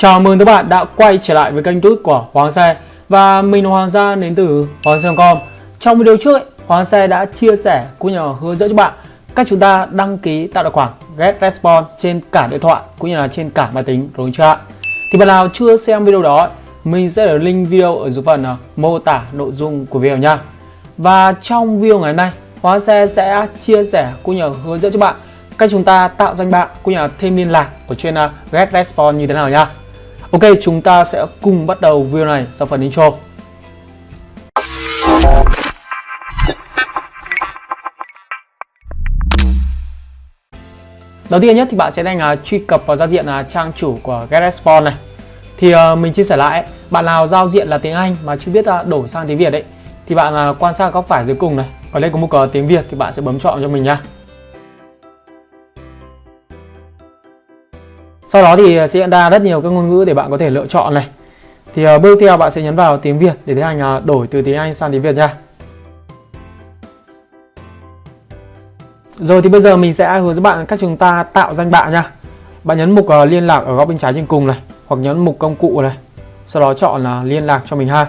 Chào mừng các bạn đã quay trở lại với kênh YouTube của Hoàng Xe Và mình là Hoàng Gia đến từ Hoàng Xe.com Trong video trước, ấy, Hoàng Xe đã chia sẻ cũng như là hướng dẫn cho bạn cách chúng ta đăng ký tạo tài khoản Get Response trên cả điện thoại cũng như là trên cả máy tính đúng chưa ạ? Thì bạn nào chưa xem video đó, mình sẽ để link video ở dưới phần à, mô tả nội dung của video nha. Và trong video ngày hôm nay, Hoàng Xe sẽ chia sẻ cũng như là hướng dẫn cho bạn cách chúng ta tạo danh bạ cũng như là thêm liên lạc ở trên à, Get Response như thế nào nha. Ok, chúng ta sẽ cùng bắt đầu video này sau phần intro. Đầu tiên nhất thì bạn sẽ đang uh, à, truy cập vào giao diện uh, trang chủ của GetResponse này. Thì uh, mình chia sẻ lại, bạn nào giao diện là tiếng Anh mà chưa biết uh, đổi sang tiếng Việt ấy thì bạn uh, quan sát góc phải dưới cùng này, ở đây có một uh, tiếng Việt thì bạn sẽ bấm chọn cho mình nha. Sau đó thì ờ, sẽ ra rất nhiều các ngôn ngữ để bạn có thể lựa chọn này. Thì uh, bước theo bạn sẽ nhấn vào tiếng Việt để tiến hành uh, ờ, đổi từ tiếng Anh sang tiếng Việt nha. Rồi thì bây giờ mình sẽ hướng dẫn bạn cách chúng ta tạo danh bạ nha. Bạn nhấn mục uh, liên lạc ở góc bên trái trên cùng này, hoặc nhấn mục công cụ này. Sau đó chọn là liên lạc cho mình ha.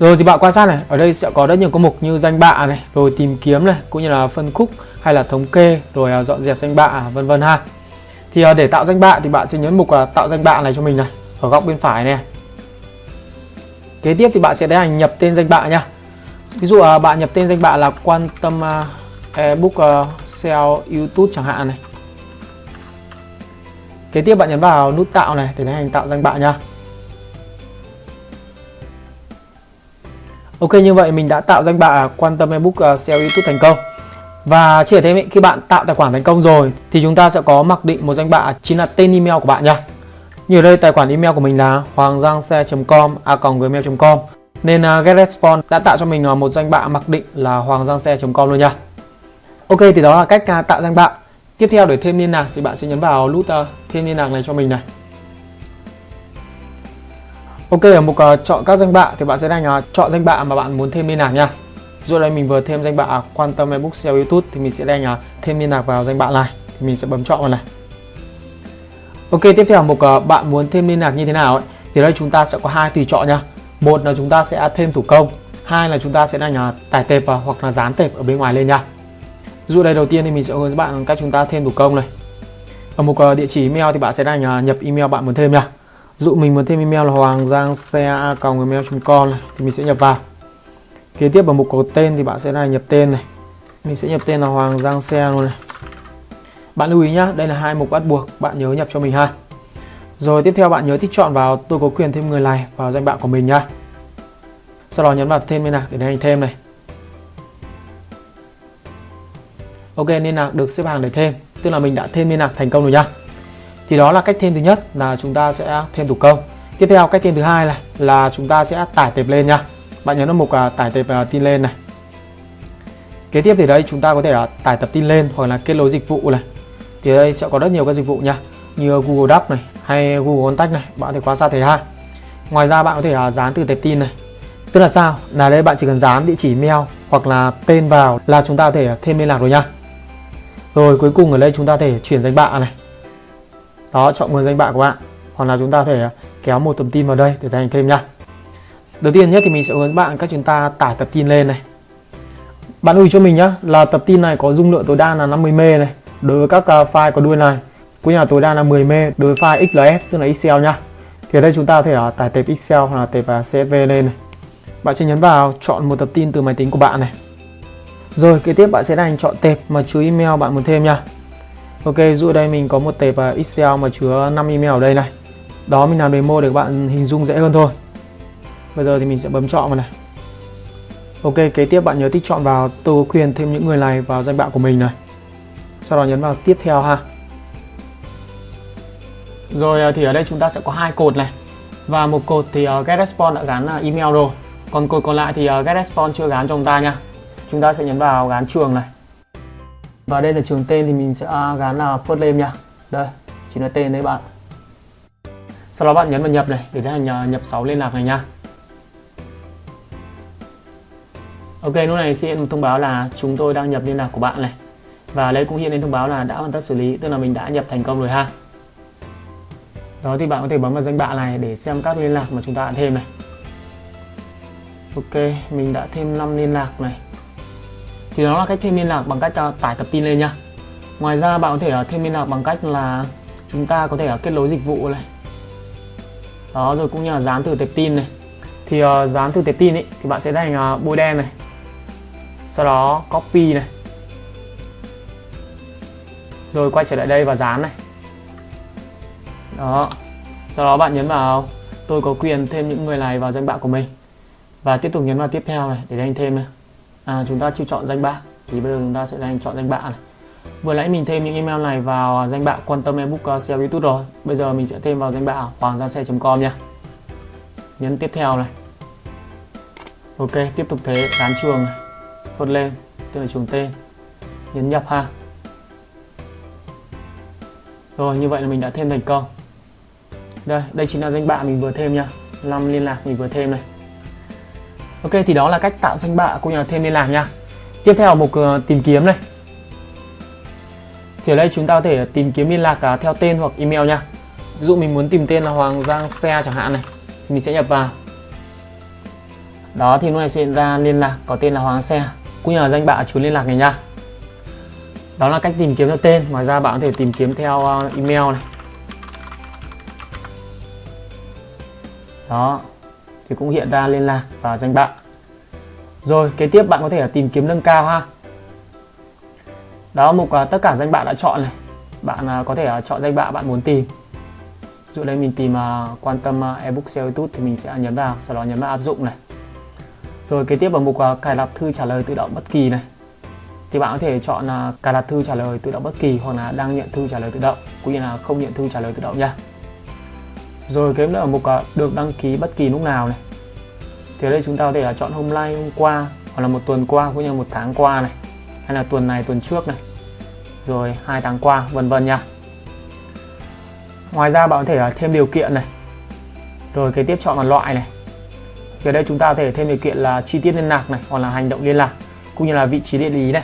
Rồi thì bạn quan sát này, ở đây sẽ có rất nhiều công mục như danh bạ này, rồi tìm kiếm này, cũng như là phân khúc hay là thống kê, rồi à, dọn dẹp danh bạ à, vân vân ha. Thì à, để tạo danh bạ thì bạn sẽ nhấn mục tạo danh bạ này cho mình này, ở góc bên phải này. Kế tiếp thì bạn sẽ tiến hành nhập tên danh bạ nha. Ví dụ bạn nhập tên danh bạ là quan tâm ebook sale sell YouTube chẳng hạn này. Kế tiếp bạn nhấn vào nút tạo này để tiến hành tạo danh bạ nha. Ok như vậy mình đã tạo danh bạ quan tâm ebook uh, SEO YouTube thành công. Và chỉ thêm khi bạn tạo tài khoản thành công rồi thì chúng ta sẽ có mặc định một danh bạ chính là tên email của bạn nha. Như ở đây tài khoản email của mình là hoanggiangxe.com a.gmail.com nên uh, GetResponse đã tạo cho mình uh, một danh bạ mặc định là hoanggiangxe.com luôn nha. Ok thì đó là cách uh, tạo danh bạ. Tiếp theo để thêm liên lạc thì bạn sẽ nhấn vào nút uh, thêm liên lạc này cho mình này. Ok ở mục uh, chọn các danh bạ thì bạn sẽ đánh uh, ờ, chọn danh bạ mà bạn muốn thêm liên lạc nha. Dụ đây mình vừa thêm danh bạ à, quan tâm ebook SEO YouTube thì mình sẽ đánh uh, ờ, thêm liên lạc vào danh bạ này thì mình sẽ bấm chọn vào này. Ok tiếp theo mục uh, bạn muốn thêm liên lạc như thế nào ấy thì đây chúng ta sẽ có hai tùy chọn nha. Một là chúng ta sẽ thêm thủ công, hai là chúng ta sẽ đánh uh, tải tệp uh, hoặc là dán tệp ở bên ngoài lên nha. Dụ đây đầu tiên thì mình sẽ hướng dẫn bạn cách chúng ta thêm thủ công này. Ở mục uh, địa chỉ email thì bạn sẽ đánh uh, nhập email bạn muốn thêm nha dụ mình muốn thêm email là hoàng giang xe gmail.com thì mình sẽ nhập vào. Kế tiếp vào mục có tên thì bạn sẽ là nhập tên này. Mình sẽ nhập tên là hoàng giang xe luôn này. Bạn lưu ý nhá, đây là hai mục bắt buộc bạn nhớ nhập cho mình ha. Rồi tiếp theo bạn nhớ thích chọn vào tôi có quyền thêm người này vào danh bạ của mình nhá. Sau đó nhấn vào thêm liên lạc để hành thêm này. Ok liên lạc được xếp hàng để thêm. Tức là mình đã thêm liên lạc thành công rồi nhá thì đó là cách thêm thứ nhất là chúng ta sẽ thêm thủ công. Tiếp theo, cách thêm thứ hai là là chúng ta sẽ tải tệp lên nha. Bạn nhấn vào mục à, tải tệp à, tin lên này. Kế tiếp thì đây chúng ta có thể là tải tập tin lên hoặc là kết nối dịch vụ này. Thì đây sẽ có rất nhiều các dịch vụ nha. Như Google Docs này hay Google Contact này, bạn có thể quan sát thấy ha. Ngoài ra bạn có thể là dán từ tệp tin này. Tức là sao? Là đây, bạn chỉ cần dán địa chỉ mail hoặc là tên vào là chúng ta có thể thêm liên lạc rồi nha. Rồi cuối cùng ở đây chúng ta có thể chuyển danh bạ này đó, chọn nguồn danh bạ của bạn. Hoặc là chúng ta có thể kéo một tập tin vào đây để thành thêm nha đầu tiên nhất thì mình sẽ hướng bạn cách chúng ta tải tập tin lên này. Bạn lưu ý cho mình nhé là tập tin này có dung lượng tối đa là 50 m này, đối với các à, file có đuôi này. Cũng như là tối đa là 10 m đối với file XLS tức là Excel nhá. Thì ở đây chúng ta có thể à, tải tệp Excel hoặc là tệp à, CSV lên này. Bạn sẽ nhấn vào chọn một tập tin từ máy tính của bạn này. Rồi, kế tiếp bạn sẽ đành chọn tệp mà chú email bạn muốn thêm nha Ok, dụ đây mình có một tệp à, Excel mà chứa 5 email ở đây này. Đó mình làm demo để các bạn hình dung dễ hơn thôi. Bây giờ thì mình sẽ bấm chọn vào này. Ok, kế tiếp bạn nhớ tích chọn vào tôi có quyền thêm những người này vào danh bạ của mình này. Sau đó nhấn vào tiếp theo ha. Rồi à, thì ở đây chúng ta sẽ có hai cột này. Và một cột thì à, GetResponse đã gắn email rồi. Còn cột còn lại thì GetResponse chưa gắn cho chúng ta nha. Chúng ta sẽ nhấn vào gắn trường này. Và đây là trường tên thì mình sẽ gắn là first name nha. Đây, chính là tên đấy bạn. Sau đó bạn nhấn vào nhập này để tiến hành nhập 6 liên lạc này nha. Ok, lúc này sẽ hiện một thông báo là chúng tôi đang nhập liên lạc của bạn này. Và đây cũng hiện lên thông báo là đã hoàn tất xử lý, tức là mình đã nhập thành công rồi ha. đó thì bạn có thể bấm vào danh bạ này để xem các liên lạc mà chúng ta đã thêm này ok mình đã thêm 5 liên lạc này thì đó là cách thêm liên lạc bằng cách uh, tải tập tin lên nha. Ngoài ra bạn có thể uh, thêm liên lạc bằng cách là chúng ta có thể uh, kết nối dịch vụ này. Đó rồi cũng như là dán từ tệp tin này. Thì uh, dán từ tệp tin ấy thì bạn sẽ đánh uh, bôi đen này. Sau đó copy này. Rồi quay trở lại đây và dán này. Đó. Sau đó bạn nhấn vào tôi có quyền thêm những người này vào danh bạ của mình. Và tiếp tục nhấn vào tiếp theo này để đánh thêm này à, chúng ta chưa chọn danh bạ. Thì bây giờ chúng ta sẽ đánh chọn danh bạ này. Vừa nãy mình thêm những email này vào danh bạ quan tâm ebook uh, SEO youtube rồi. Bây giờ mình sẽ thêm vào danh bạ hoàng gia xe com nha. Nhấn tiếp theo này. Ok tiếp tục thế dán chuồng này. Phốt lên tức là chuồng tên nhấn nhập ha. Rồi như vậy là mình đã thêm thành công. Đây đây chính là danh bạ mình vừa thêm nha. Năm liên lạc mình vừa thêm này. Ok thì đó là cách tạo danh bạ cũng như là thêm liên lạc nha. Tiếp theo mục uh, ờ, tìm kiếm này. Thì ở đây chúng ta có thể tìm kiếm liên lạc uh, theo tên hoặc email nha. Ví dụ mình muốn tìm tên là Hoàng Giang Xe chẳng hạn này thì mình sẽ nhập vào. Đó thì lúc này sẽ ra liên lạc có tên là Hoàng Xe. Cũng như là danh bạ chứa liên lạc này nha. Đó là cách tìm kiếm theo tên. Ngoài ra bạn có thể tìm kiếm theo uh, email này. Đó thì cũng hiện ra liên lạc và danh bạ. Rồi kế tiếp bạn có thể tìm kiếm nâng cao ha. Đó mục uh, tất cả danh bạ đã chọn này. Bạn uh, có thể uh, chọn danh bạ bạn muốn tìm. Dụ đây mình tìm uh, quan tâm uh, ebook SEO YouTube thì mình sẽ nhấn vào sau đó nhấn vào áp dụng này. Rồi kế tiếp vào mục uh, cài đặt thư trả lời tự động bất kỳ này. Thì bạn có thể chọn uh, cài đặt thư trả lời tự động bất kỳ hoặc là đang nhận thư trả lời tự động cũng như là không nhận thư trả lời tự động nha rồi cái nữa ở mục được đăng ký bất kỳ lúc nào này. Thì ở đây chúng ta có thể là chọn hôm nay hôm qua hoặc là một tuần qua cũng như một tháng qua này. Hay là tuần này tuần trước này. Rồi hai tháng qua vân vân nha. Ngoài ra bạn có thể là thêm điều kiện này. Rồi cái tiếp chọn một loại này. Thì ở đây chúng ta có thể thêm điều kiện là chi tiết liên lạc này hoặc là hành động liên lạc cũng như là vị trí địa lý này.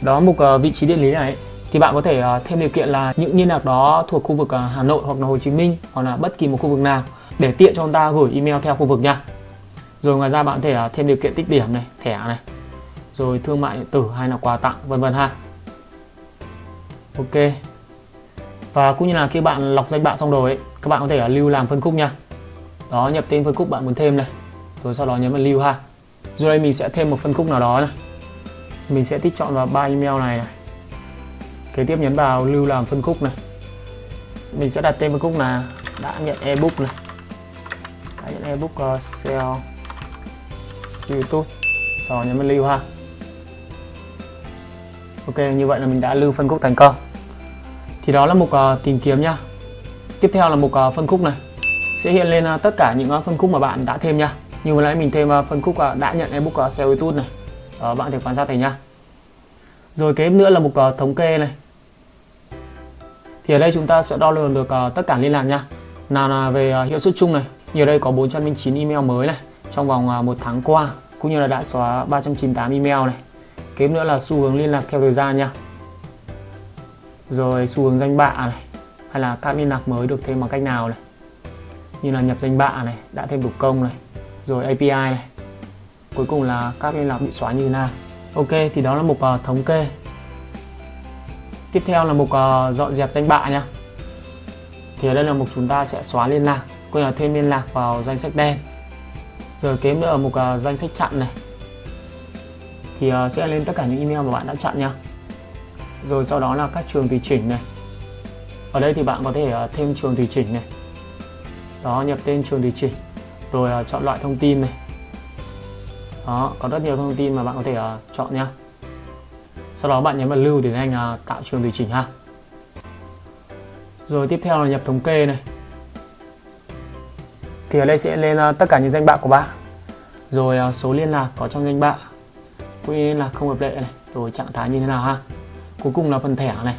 Đó mục uh, ờ, vị trí địa lý này thì bạn có thể ờ, thêm điều kiện là những liên lạc đó thuộc khu vực ờ, Hà Nội hoặc là Hồ Chí Minh hoặc là bất kỳ một khu vực nào để tiện cho chúng ta gửi email theo khu vực nha. Rồi ngoài ra bạn có thể ờ, thêm điều kiện tích điểm này thẻ này rồi thương mại điện tử hay là quà tặng vân vân ha. Ok. Và cũng như là khi bạn lọc danh bạ xong rồi ấy, các bạn có thể lưu làm phân khúc nha. Đó nhập tên phân khúc bạn muốn thêm này rồi sau đó nhấn vào lưu ha. Rồi đây mình sẽ thêm một phân khúc nào đó này. Mình sẽ tích chọn vào ba email này, này kế tiếp nhấn vào lưu làm phân khúc này. Mình sẽ đặt tên phân khúc là đã nhận ebook này. Đã nhận ebook uh, sale youtube. Sau nhấn vào lưu ha. Ok như vậy là mình đã lưu phân khúc thành công. Thì đó là mục uh, tìm kiếm nhá tiếp theo là mục uh, phân khúc này. Sẽ hiện lên uh, tất cả những uh, phân khúc mà bạn đã thêm nha. Như vừa nãy mình thêm uh, phân khúc uh, đã nhận ebook uh, sale YouTube này. Uh, bạn thể quan sát thấy nha. Rồi kế nữa là mục uh, thống kê này thì ở đây chúng ta sẽ đo lường được uh, tất cả liên lạc nha. Nào là về uh, hiệu suất chung này. Như ở đây có 409 email mới này trong vòng uh, một tháng qua cũng như là đã xóa 398 email này. Kế nữa là xu hướng liên lạc theo thời gian nha. Rồi xu hướng danh bạ này hay là các liên lạc mới được thêm bằng cách nào này. Như là nhập danh bạ này đã thêm thủ công này. Rồi API này. Cuối cùng là các liên lạc bị xóa như thế nào. Ok thì đó là mục uh, thống kê tiếp theo là mục uh, dọn dẹp danh bạ nha. Thì ở đây là mục chúng ta sẽ xóa liên lạc coi là thêm liên lạc vào danh sách đen. Rồi kế nữa ở mục uh, danh sách chặn này. Thì uh, sẽ lên tất cả những email mà bạn đã chặn nha. Rồi sau đó là các trường tùy chỉnh này. Ở đây thì bạn có thể uh, thêm trường tùy chỉnh này. Đó nhập tên trường tùy chỉnh. Rồi uh, chọn loại thông tin này. Đó có rất nhiều thông tin mà bạn có thể uh, chọn nha sau đó bạn nhấn vào lưu để anh uh, tạo trường tùy chỉnh ha. Rồi tiếp theo là nhập thống kê này. Thì ở đây sẽ lên uh, tất cả những danh bạ của bạn. Rồi uh, số liên lạc có trong danh bạ cũng là không hợp lệ này rồi trạng thái như thế nào ha. Cuối cùng là phần thẻ này.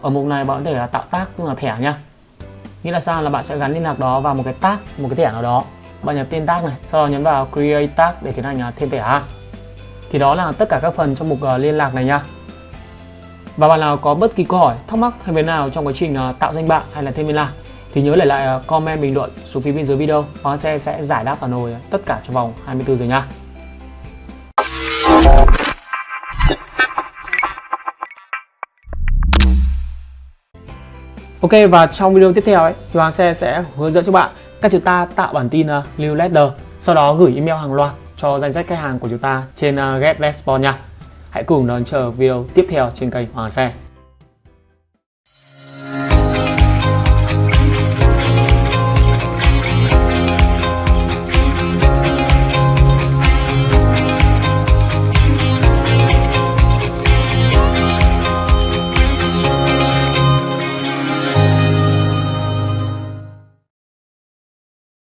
Ở mục này bạn có thể là tạo tác tức là thẻ nhá. Nghĩa là sao là bạn sẽ gắn liên lạc đó vào một cái tác một cái thẻ nào đó. Bạn nhập tên tác này sau đó nhấn vào create tag để tiến hành thêm thẻ ha thì đó là tất cả các phần trong mục ờ, liên lạc này nha. Và bạn nào có bất kỳ câu hỏi thắc mắc hay vấn nào trong quá trình ờ, tạo danh bạ hay là thêm liên lạc thì nhớ để lại ờ, comment bình luận xuống phía bên dưới video Hoàng Xe sẽ giải đáp phản hồi tất cả trong vòng 24 giờ nha. Ok và trong video tiếp theo ấy thì Hoàng Xe sẽ hướng dẫn cho bạn cách chúng ta tạo bản tin uh, newsletter sau đó gửi email hàng loạt cho danh sách khách hàng của chúng ta trên ờ, uh, GetResponse nha. Hãy cùng đón chờ video tiếp theo trên kênh Hoàng Xe.